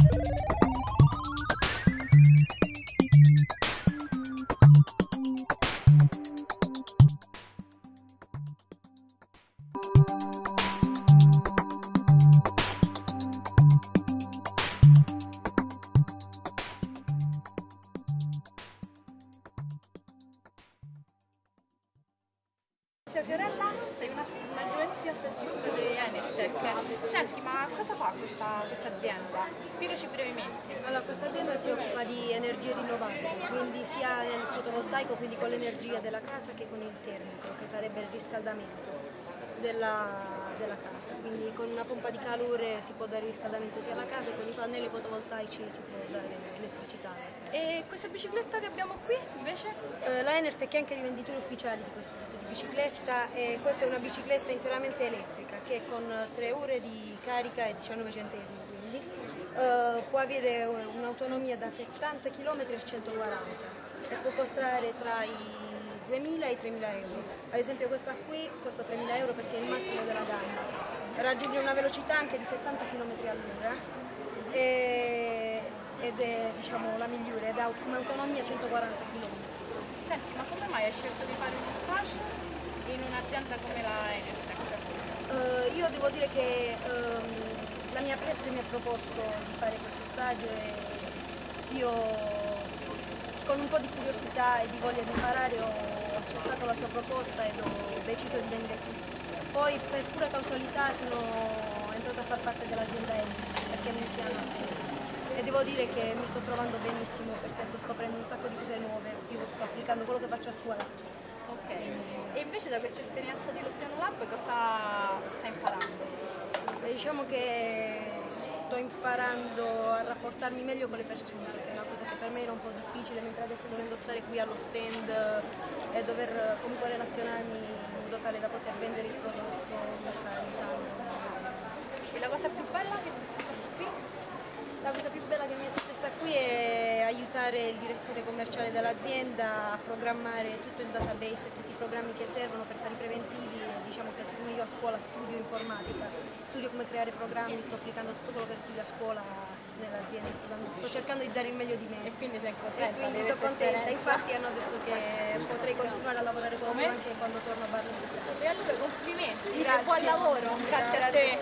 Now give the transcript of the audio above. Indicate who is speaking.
Speaker 1: Thank you. Ciao Fiorella, sei una, una giovanissima stagista di Enertech. Senti, ma cosa fa questa, questa azienda? Spiegaci brevemente.
Speaker 2: Allora, questa azienda si occupa di energie rinnovabili, quindi sia nel fotovoltaico, quindi con l'energia della casa, che con il termico, che sarebbe il riscaldamento della, della casa. Quindi con una pompa di calore si può dare riscaldamento sia alla casa, e con i pannelli fotovoltaici si può dare elettricità.
Speaker 1: E questa bicicletta che abbiamo qui invece?
Speaker 2: Eh, la Enertech è anche rivenditore ufficiale di questo tipo di bicicletta e questa è una bicicletta interamente elettrica che con 3 ore di carica e 19 centesimi quindi eh, può avere un'autonomia da 70 km a 140 e può costare tra i 2.000 e i 3.000 euro. Ad esempio questa qui costa 3.000 euro perché è il massimo della gamma, raggiunge una velocità anche di 70 km all'ora e, ed è diciamo, la migliore ed ha come autonomia 140 km.
Speaker 1: Senti, ma come mai hai scelto di fare uno stage in un'azienda come la Enertech?
Speaker 2: Uh, io devo dire che um, la mia preside mi ha proposto di fare questo stage e io con un po' di curiosità e di voglia di imparare ho proposta ed ho deciso di venire qui. Poi per pura casualità sono entrata a far parte dell'azienda Enertech perché non ci hanno assegnato e devo dire che mi sto trovando benissimo perché sto scoprendo un sacco di cose nuove, io sto applicando quello che faccio a scuola.
Speaker 1: Ok, e invece da questa esperienza di Loppiano Lab cosa stai imparando?
Speaker 2: Diciamo che sto imparando a rapportarmi meglio con le persone, perché è una cosa che per me era un po' difficile, mentre adesso dovendo stare qui allo stand e dover comunque relazionarmi in modo tale da poter vendere il prodotto mi sta aiutando.
Speaker 1: E la cosa più bella che ti è successa qui?
Speaker 2: La cosa più bella che mi è successa qui è aiutare il direttore commerciale dell'azienda a programmare tutto il database e tutti i programmi che servono per fare i preventivi. Diciamo che siccome io a scuola studio informatica, studio come creare programmi, sto applicando tutto quello che studio a scuola nell'azienda, sto, cercando di dare il meglio di me.
Speaker 1: E quindi sei contenta?
Speaker 2: E quindi sono contenta, infatti hanno detto che potrei continuare a lavorare con loro anche quando torno a Barletta.
Speaker 1: E allora complimenti
Speaker 2: Grazie.
Speaker 1: buon lavoro, grazie a te.